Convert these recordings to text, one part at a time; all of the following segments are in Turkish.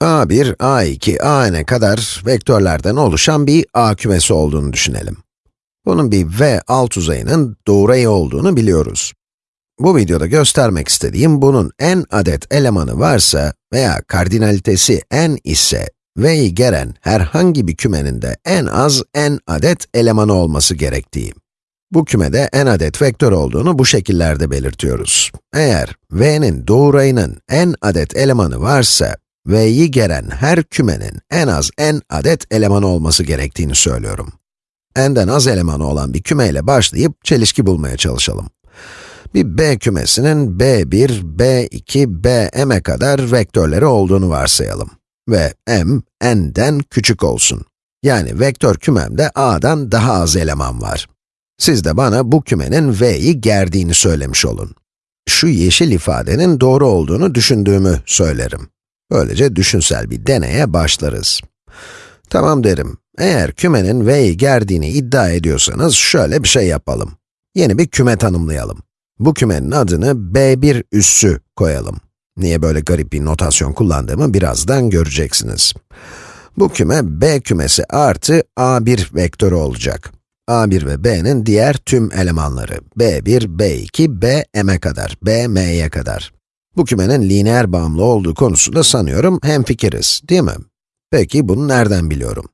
a1, a2, an'e kadar vektörlerden oluşan bir a kümesi olduğunu düşünelim. Bunun bir v alt uzayının doğrayı olduğunu biliyoruz. Bu videoda göstermek istediğim bunun n adet elemanı varsa veya kardinalitesi n ise v'yi gelen herhangi bir kümenin de en az n adet elemanı olması gerektiği. Bu kümede n adet vektör olduğunu bu şekillerde belirtiyoruz. Eğer v'nin doğrayının n adet elemanı varsa, v'yi gelen her kümenin en az n adet elemanı olması gerektiğini söylüyorum. n'den az elemanı olan bir kümeyle başlayıp çelişki bulmaya çalışalım. Bir b kümesinin b1, b2, bm'e kadar vektörleri olduğunu varsayalım. Ve m, n'den küçük olsun. Yani vektör kümemde a'dan daha az eleman var. Siz de bana bu kümenin v'yi gerdiğini söylemiş olun. Şu yeşil ifadenin doğru olduğunu düşündüğümü söylerim. Böylece düşünsel bir deneye başlarız. Tamam derim. Eğer kümenin v'yi gerdiğini iddia ediyorsanız şöyle bir şey yapalım. Yeni bir küme tanımlayalım. Bu kümenin adını b1 üssü koyalım. Niye böyle garip bir notasyon kullandığımı birazdan göreceksiniz. Bu küme b kümesi artı a1 vektörü olacak. a1 ve b'nin diğer tüm elemanları, b1, b2, bm'e kadar, bm'ye kadar. Bu kümenin lineer bağımlı olduğu konusunda sanıyorum hemfikiriz, değil mi? Peki bunu nereden biliyorum?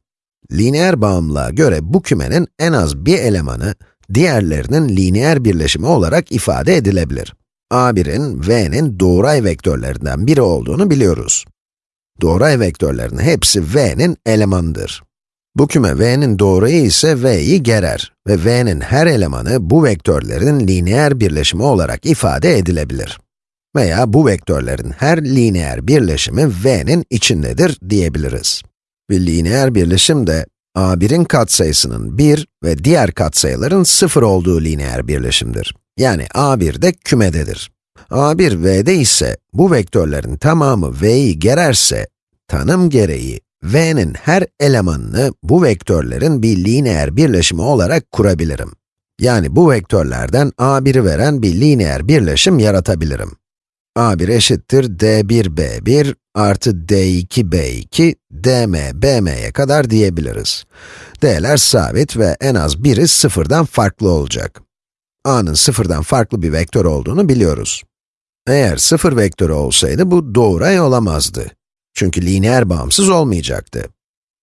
Lineer bağımlılığa göre bu kümenin en az bir elemanı, diğerlerinin lineer birleşimi olarak ifade edilebilir. a1'in, v'nin doğray vektörlerinden biri olduğunu biliyoruz. Doğray vektörlerin hepsi v'nin elemanıdır. Bu küme v'nin doğrayı ise v'yi gerer ve v'nin her elemanı bu vektörlerin lineer birleşimi olarak ifade edilebilir. Veya bu vektörlerin her lineer birleşimi v'nin içindedir diyebiliriz. Bir lineer birleşim de a1'in katsayısının 1 ve diğer katsayıların 0 olduğu lineer birleşimdir. Yani a1 de kümededir. a1 v'de ise bu vektörlerin tamamı v'yi gererse, tanım gereği v'nin her elemanını bu vektörlerin bir lineer birleşimi olarak kurabilirim. Yani bu vektörlerden a1'i veren bir lineer birleşim yaratabilirim a1 eşittir d1 b1 artı d2 b2 dm bm'ye kadar diyebiliriz. D'ler sabit ve en az biri sıfırdan farklı olacak. a'nın sıfırdan farklı bir vektör olduğunu biliyoruz. Eğer sıfır vektörü olsaydı bu doğray olamazdı. Çünkü lineer bağımsız olmayacaktı.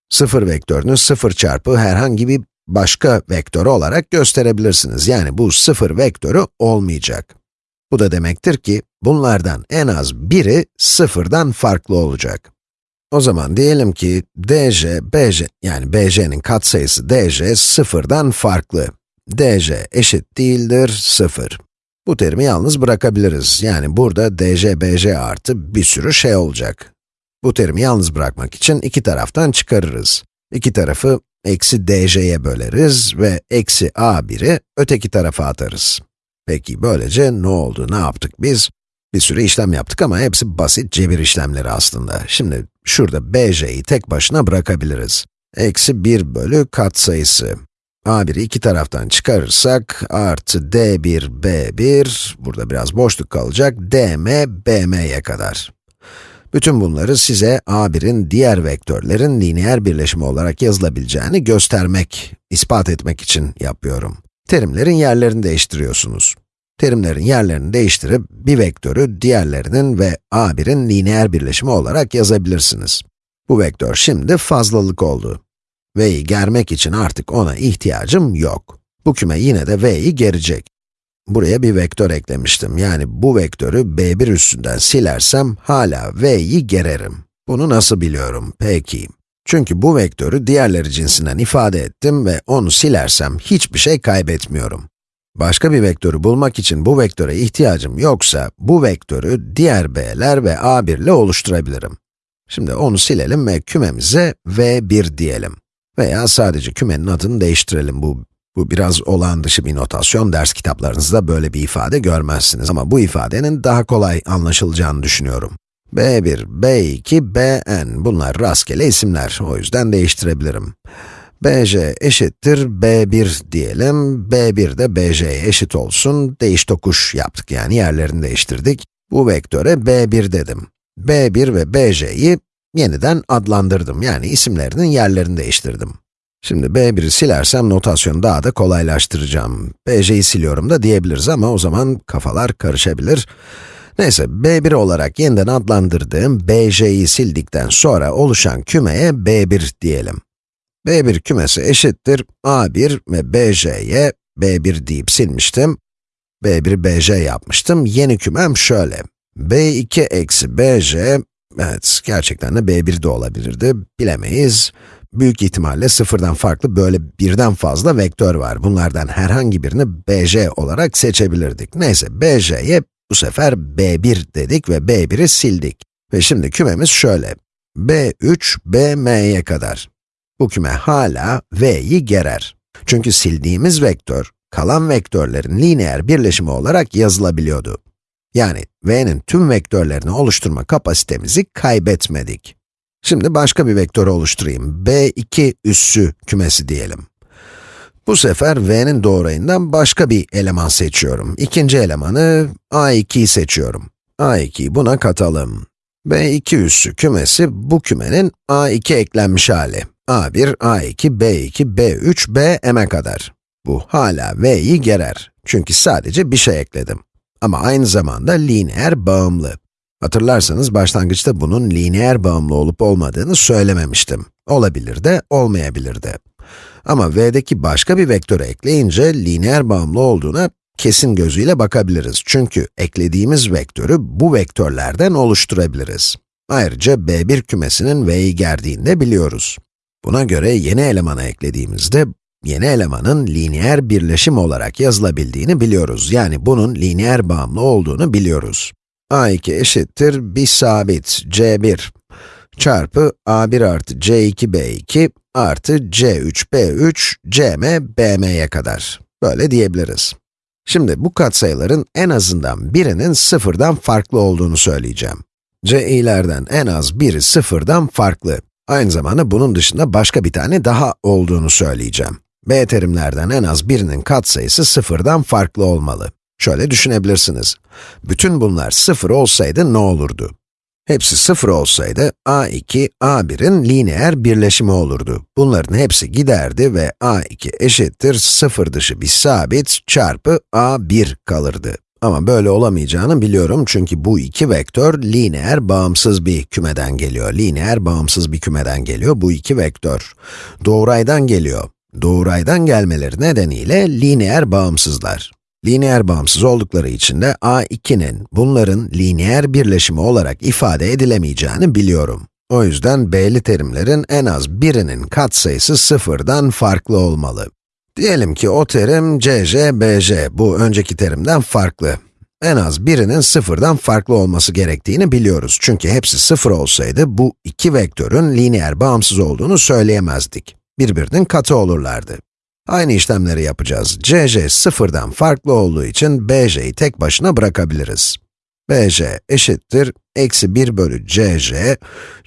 Sıfır vektörünü sıfır çarpı herhangi bir başka vektör olarak gösterebilirsiniz. Yani bu sıfır vektörü olmayacak. Bu da demektir ki, bunlardan en az biri sıfırdan farklı olacak. O zaman diyelim ki dj, bj, yani bj'nin katsayısı dj sıfırdan farklı. dj eşit değildir sıfır. Bu terimi yalnız bırakabiliriz. Yani burada dj, bj artı bir sürü şey olacak. Bu terimi yalnız bırakmak için iki taraftan çıkarırız. İki tarafı eksi dj'ye böleriz ve eksi a1'i öteki tarafa atarız. Peki böylece ne oldu, ne yaptık biz? Bir sürü işlem yaptık ama hepsi basit cebir işlemleri aslında. Şimdi şurada bj'yi tek başına bırakabiliriz. Eksi 1 bölü katsayısı. a1'i iki taraftan çıkarırsak, artı d1, b1, burada biraz boşluk kalacak, dm, bm'ye kadar. Bütün bunları size a1'in diğer vektörlerin lineer birleşimi olarak yazılabileceğini göstermek, ispat etmek için yapıyorum. Terimlerin yerlerini değiştiriyorsunuz. Terimlerin yerlerini değiştirip bir vektörü diğerlerinin ve a1'in lineer birleşimi olarak yazabilirsiniz. Bu vektör şimdi fazlalık oldu. v'yi germek için artık ona ihtiyacım yok. Bu küme yine de v'yi gerecek. Buraya bir vektör eklemiştim. Yani bu vektörü b1 üstünden silersem hala v'yi gererim. Bunu nasıl biliyorum? Peki. Çünkü bu vektörü diğerleri cinsinden ifade ettim ve onu silersem hiçbir şey kaybetmiyorum. Başka bir vektörü bulmak için bu vektöre ihtiyacım yoksa, bu vektörü diğer b'ler ve a1 ile oluşturabilirim. Şimdi onu silelim ve kümemize v1 diyelim. Veya sadece kümenin adını değiştirelim. Bu, bu biraz olağan dışı bir notasyon, ders kitaplarınızda böyle bir ifade görmezsiniz. Ama bu ifadenin daha kolay anlaşılacağını düşünüyorum. B1, b2, bn, bunlar rastgele isimler, o yüzden değiştirebilirim bj eşittir b1 diyelim, b1 de bj'ye eşit olsun, değiş tokuş yaptık yani yerlerini değiştirdik. Bu vektöre b1 dedim. b1 ve bj'yi yeniden adlandırdım. Yani isimlerinin yerini değiştirdim. Şimdi b1'i silersem notasyonu daha da kolaylaştıracağım. bj'yi siliyorum da diyebiliriz ama o zaman kafalar karışabilir. Neyse, b1 olarak yeniden adlandırdığım bj'yi sildikten sonra oluşan kümeye b1 diyelim. b1 kümesi eşittir a1 ve bj'ye b1 deyip silmiştim. b1 bj yapmıştım. Yeni kümem şöyle. b2 eksi bj, evet gerçekten de b1 de olabilirdi, bilemeyiz. Büyük ihtimalle sıfırdan farklı böyle birden fazla vektör var. Bunlardan herhangi birini bj olarak seçebilirdik. Neyse, bj'ye bu sefer b1 dedik ve b1'i sildik. Ve şimdi kümemiz şöyle. b3, bm'ye kadar. Bu küme hala v'yi gerer. Çünkü sildiğimiz vektör, kalan vektörlerin lineer birleşimi olarak yazılabiliyordu. Yani v'nin tüm vektörlerini oluşturma kapasitemizi kaybetmedik. Şimdi başka bir vektör oluşturayım. b2 üssü kümesi diyelim. Bu sefer v'nin doğrayından başka bir eleman seçiyorum. İkinci elemanı a2'yi seçiyorum. a2'yi buna katalım. b2 üssü kümesi bu kümenin a2 eklenmiş hali. a1, a2, b2, b3, bm'e kadar. Bu hala v'yi gerer. Çünkü sadece bir şey ekledim. Ama aynı zamanda lineer bağımlı. Hatırlarsanız başlangıçta bunun lineer bağımlı olup olmadığını söylememiştim. Olabilir de, olmayabilir de. Ama v'deki başka bir vektörü ekleyince lineer bağımlı olduğuna kesin gözüyle bakabiliriz. Çünkü eklediğimiz vektörü bu vektörlerden oluşturabiliriz. Ayrıca b1 kümesinin v'yi gerdiğini de biliyoruz. Buna göre yeni elemanı eklediğimizde, yeni elemanın lineer birleşim olarak yazılabildiğini biliyoruz. Yani bunun lineer bağımlı olduğunu biliyoruz. a2 eşittir bir sabit c1 çarpı a1 artı c2 b2 artı c3 b3 cm bm'ye kadar. Böyle diyebiliriz. Şimdi bu katsayıların en azından birinin sıfırdan farklı olduğunu söyleyeceğim. ci'lerden en az biri sıfırdan farklı. Aynı zamanda bunun dışında başka bir tane daha olduğunu söyleyeceğim. b terimlerden en az birinin katsayısı sıfırdan farklı olmalı. Şöyle düşünebilirsiniz. Bütün bunlar sıfır olsaydı ne olurdu? Hepsi sıfır olsaydı, a2, a1'in lineer birleşimi olurdu. Bunların hepsi giderdi ve a2 eşittir sıfır dışı bir sabit çarpı a1 kalırdı. Ama böyle olamayacağını biliyorum çünkü bu iki vektör lineer bağımsız bir kümeden geliyor. Lineer bağımsız bir kümeden geliyor bu iki vektör. Doğraydan geliyor. Doğraydan gelmeleri nedeniyle lineer bağımsızlar. Lineer bağımsız oldukları için de a2'nin bunların lineer birleşimi olarak ifade edilemeyeceğini biliyorum. O yüzden b'li terimlerin en az birinin katsayısı sıfırdan farklı olmalı. Diyelim ki o terim cj, bj, bu önceki terimden farklı. En az birinin sıfırdan farklı olması gerektiğini biliyoruz. Çünkü hepsi sıfır olsaydı, bu iki vektörün lineer bağımsız olduğunu söyleyemezdik. Birbirinin katı olurlardı. Aynı işlemleri yapacağız. cj sıfırdan farklı olduğu için bj'yi tek başına bırakabiliriz. bj eşittir, eksi 1 bölü cj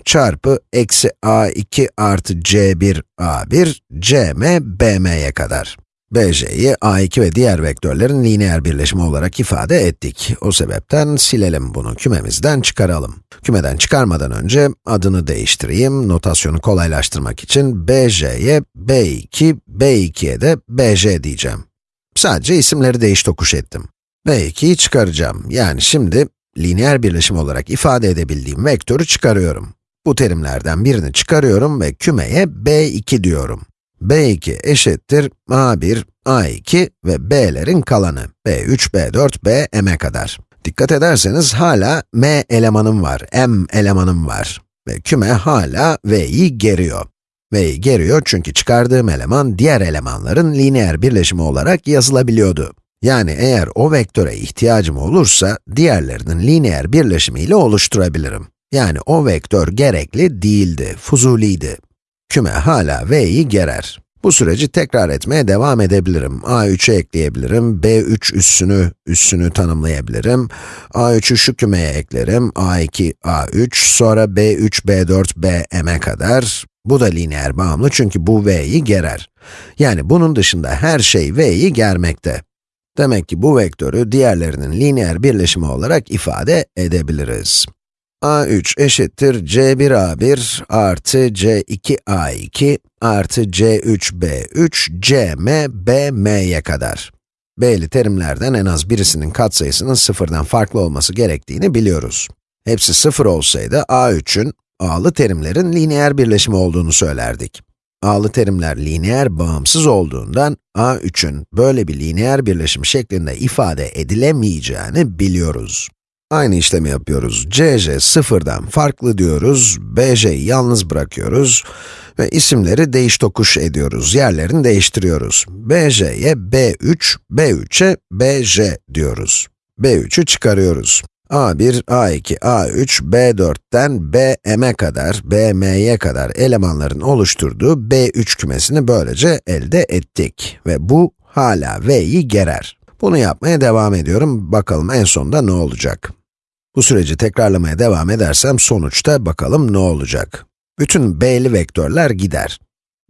çarpı eksi a2 artı c1 a1 cm bm'ye kadar. Bj'yi a2 ve diğer vektörlerin lineer birleşimi olarak ifade ettik. O sebepten silelim bunu, kümemizden çıkaralım. Kümeden çıkarmadan önce adını değiştireyim, notasyonu kolaylaştırmak için bj'ye b2, b2'ye de bj diyeceğim. Sadece isimleri değiş tokuş ettim. b2'yi çıkaracağım. Yani şimdi lineer birleşim olarak ifade edebildiğim vektörü çıkarıyorum. Bu terimlerden birini çıkarıyorum ve kümeye b2 diyorum. B2 eşittir a1, a2 ve b'lerin kalanı. b3, b4, bm'e kadar. Dikkat ederseniz hala m elemanım var, m elemanım var. Ve küme hala v'yi geriyor. v'yi geriyor çünkü çıkardığım eleman diğer elemanların lineer birleşimi olarak yazılabiliyordu. Yani eğer o vektöre ihtiyacım olursa, diğerlerinin lineer birleşimiyle oluşturabilirim. Yani o vektör gerekli değildi, fuzuliydi. Küme hala v'yi gerer. Bu süreci tekrar etmeye devam edebilirim. a3'ü ekleyebilirim, b3 üssünü, üssünü tanımlayabilirim. a3'ü şu kümeye eklerim, a2, a3, sonra b3, b4, bm'e kadar. Bu da lineer bağımlı çünkü bu v'yi gerer. Yani bunun dışında her şey v'yi germekte. Demek ki bu vektörü diğerlerinin lineer birleşimi olarak ifade edebiliriz. A3 eşittir c1a1 artı c2a2 artı c3b3 cm bm'ye kadar. B'li terimlerden en az birisinin katsayısının sıfırdan farklı olması gerektiğini biliyoruz. Hepsi sıfır olsaydı a3'ün, a'lı terimlerin lineer birleşimi olduğunu söylerdik. a'lı terimler lineer bağımsız olduğundan a3'ün böyle bir lineer birleşim şeklinde ifade edilemeyeceğini biliyoruz. Aynı işlemi yapıyoruz. CJ sıfırdan farklı diyoruz, BJ'yi yalnız bırakıyoruz ve isimleri değiş tokuş ediyoruz, yerlerini değiştiriyoruz. BJ'ye B3, B3'e BJ diyoruz. B3'ü çıkarıyoruz. A1, A2, A3, B4'ten BM'e kadar, BM'ye kadar elemanların oluşturduğu B3 kümesini böylece elde ettik. Ve bu hala V'yi gerer. Bunu yapmaya devam ediyorum, bakalım en sonunda ne olacak. Bu süreci tekrarlamaya devam edersem sonuçta bakalım ne olacak. Bütün b'li vektörler gider.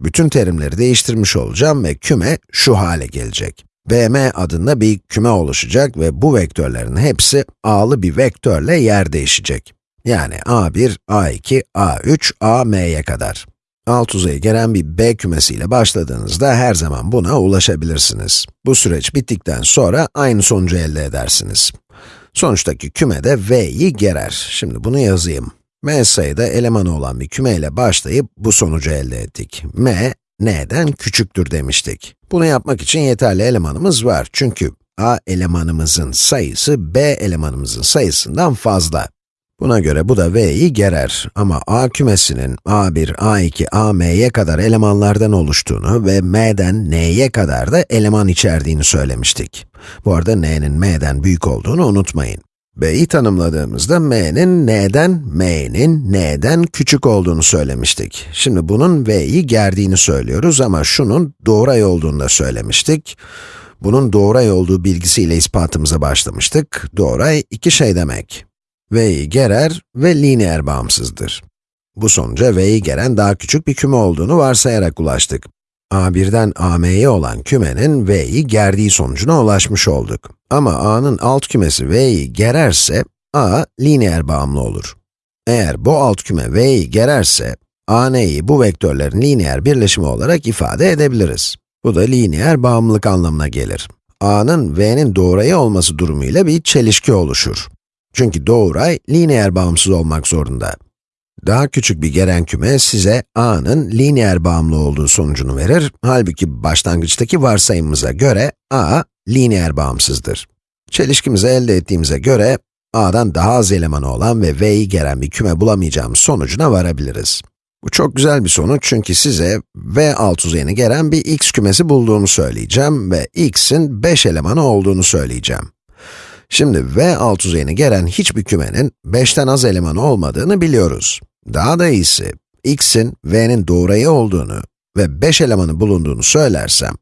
Bütün terimleri değiştirmiş olacağım ve küme şu hale gelecek. bm adında bir küme oluşacak ve bu vektörlerin hepsi a'lı bir vektörle yer değişecek. Yani a1, a2, a3, am'ye kadar. Alt uzayı gelen bir b kümesiyle başladığınızda her zaman buna ulaşabilirsiniz. Bu süreç bittikten sonra aynı sonucu elde edersiniz. Sonuçtaki küme de v'yi gerer. Şimdi bunu yazayım. m sayıda elemanı olan bir kümeyle başlayıp bu sonucu elde ettik. m, n'den küçüktür demiştik. Bunu yapmak için yeterli elemanımız var. Çünkü a elemanımızın sayısı b elemanımızın sayısından fazla. Buna göre bu da v'yi gerer ama a kümesinin a1, a2, am'ye kadar elemanlardan oluştuğunu ve m'den n'ye kadar da eleman içerdiğini söylemiştik. Bu arada n'nin m'den büyük olduğunu unutmayın. b'yi tanımladığımızda m'nin n'den, m'nin n'den küçük olduğunu söylemiştik. Şimdi bunun v'yi gerdiğini söylüyoruz ama şunun doğray olduğunu da söylemiştik. Bunun doğray olduğu bilgisiyle ispatımıza başlamıştık. Doğray iki şey demek v'yi gerer ve lineer bağımsızdır. Bu sonuca v'yi geren daha küçük bir küme olduğunu varsayarak ulaştık. a1'den am'ye olan kümenin v'yi gerdiği sonucuna ulaşmış olduk. Ama a'nın alt kümesi v'yi gererse, a lineer bağımlı olur. Eğer bu alt küme v'yi gererse, a, n'yi bu vektörlerin lineer birleşimi olarak ifade edebiliriz. Bu da lineer bağımlılık anlamına gelir. a'nın v'nin doğrayı olması durumuyla bir çelişki oluşur. Çünkü doğuray lineer bağımsız olmak zorunda. Daha küçük bir gelen küme size a'nın lineer bağımlı olduğu sonucunu verir. Halbuki başlangıçtaki varsayımımıza göre a lineer bağımsızdır. Çelişkimizi elde ettiğimize göre a'dan daha az elemanı olan ve v'yi gelen bir küme bulamayacağımız sonucuna varabiliriz. Bu çok güzel bir sonuç çünkü size v alt uzayını gelen bir x kümesi bulduğumu söyleyeceğim ve x'in 5 elemanı olduğunu söyleyeceğim. Şimdi V alt uzayını gelen hiçbir kümenin 5'ten az elemanı olmadığını biliyoruz. Daha da iyisi, x'in V'nin doğrayı olduğunu ve 5 elemanı bulunduğunu söylersem,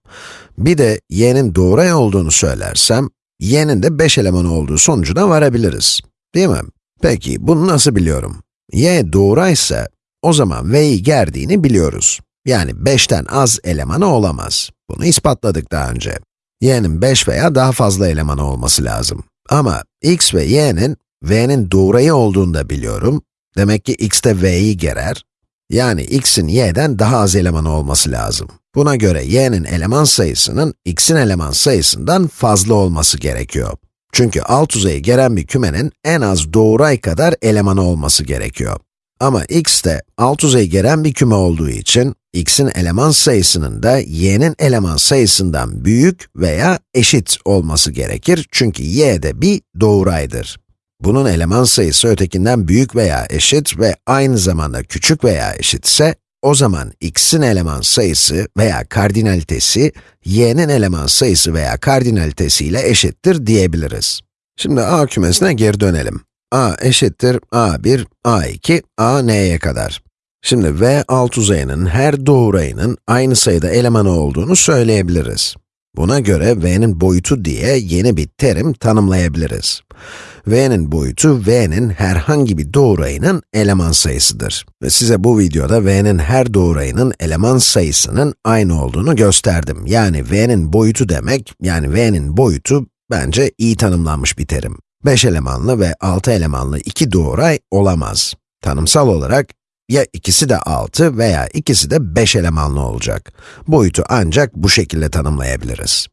bir de y'nin doğray olduğunu söylersem, y'nin de 5 elemanı olduğu sonucuna varabiliriz. Değil mi? Peki, bunu nasıl biliyorum? y doğraysa, o zaman v'yi gerdiğini biliyoruz. Yani 5'ten az elemanı olamaz. Bunu ispatladık daha önce. y'nin 5 veya daha fazla elemanı olması lazım. Ama x ve y'nin, v'nin doğrayı olduğunu da biliyorum. Demek ki x de v'yi gerer. Yani x'in y'den daha az elemanı olması lazım. Buna göre y'nin eleman sayısının x'in eleman sayısından fazla olması gerekiyor. Çünkü alt uzayı gelen bir kümenin en az doğray kadar elemanı olması gerekiyor. Ama x de alt uzayı gelen bir küme olduğu için, x'in eleman sayısının da y'nin eleman sayısından büyük veya eşit olması gerekir. Çünkü y de bir doğraydır. Bunun eleman sayısı ötekinden büyük veya eşit ve aynı zamanda küçük veya eşitse, o zaman x'in eleman sayısı veya kardinalitesi, y'nin eleman sayısı veya kardinalitesi ile eşittir diyebiliriz. Şimdi A kümesine geri dönelim a eşittir a1, a2, a n'ye kadar. Şimdi v alt uzayının her doğrayının aynı sayıda elemanı olduğunu söyleyebiliriz. Buna göre v'nin boyutu diye yeni bir terim tanımlayabiliriz. v'nin boyutu, v'nin herhangi bir doğrayının eleman sayısıdır. Ve size bu videoda v'nin her doğrayının eleman sayısının aynı olduğunu gösterdim. Yani v'nin boyutu demek, yani v'nin boyutu bence iyi tanımlanmış bir terim. 5 elemanlı ve 6 elemanlı iki doğray olamaz. Tanımsal olarak ya ikisi de 6 veya ikisi de 5 elemanlı olacak. Boyutu ancak bu şekilde tanımlayabiliriz.